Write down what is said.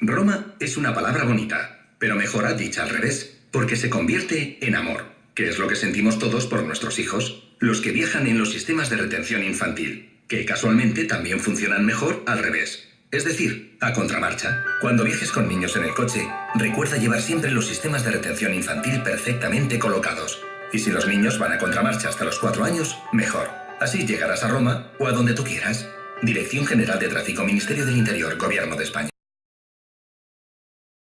Roma es una palabra bonita, pero mejora dicha al revés, porque se convierte en amor, que es lo que sentimos todos por nuestros hijos, los que viajan en los sistemas de retención infantil, que casualmente también funcionan mejor al revés. Es decir, a contramarcha. Cuando viajes con niños en el coche, recuerda llevar siempre los sistemas de retención infantil perfectamente colocados. Y si los niños van a contramarcha hasta los 4 años, mejor. Así llegarás a Roma o a donde tú quieras. Dirección General de Tráfico, Ministerio del Interior, Gobierno de España.